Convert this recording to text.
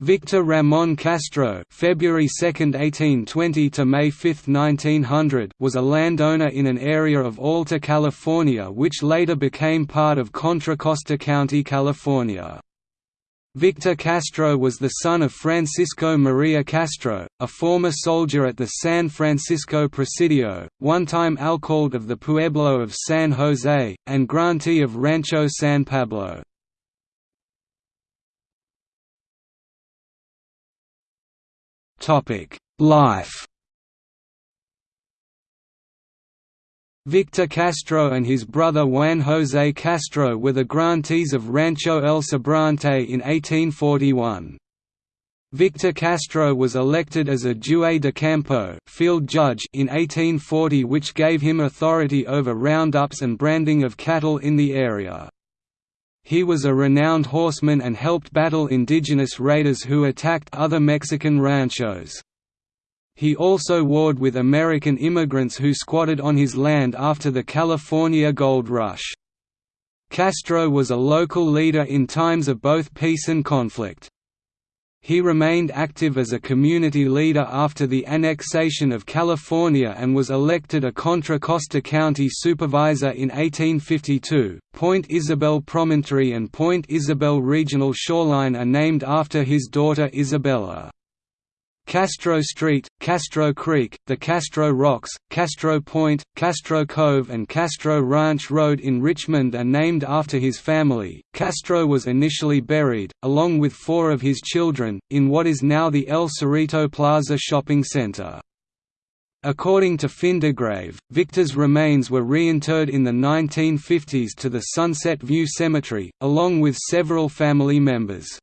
Victor Ramon Castro February 2, 1820 to May 5, 1900 was a landowner in an area of Alta California which later became part of Contra Costa County, California. Victor Castro was the son of Francisco Maria Castro, a former soldier at the San Francisco Presidio, one-time alcalde of the Pueblo of San Jose, and grantee of Rancho San Pablo. Life Victor Castro and his brother Juan José Castro were the grantees of Rancho El Sobrante in 1841. Victor Castro was elected as a juez de campo field judge in 1840 which gave him authority over roundups and branding of cattle in the area. He was a renowned horseman and helped battle indigenous raiders who attacked other Mexican ranchos. He also warred with American immigrants who squatted on his land after the California Gold Rush. Castro was a local leader in times of both peace and conflict. He remained active as a community leader after the annexation of California and was elected a Contra Costa County supervisor in 1852. Point Isabel Promontory and Point Isabel Regional Shoreline are named after his daughter Isabella. Castro Street, Castro Creek, the Castro Rocks, Castro Point, Castro Cove, and Castro Ranch Road in Richmond are named after his family. Castro was initially buried, along with four of his children, in what is now the El Cerrito Plaza shopping center. According to Find a Grave, Victor's remains were reinterred in the 1950s to the Sunset View Cemetery, along with several family members.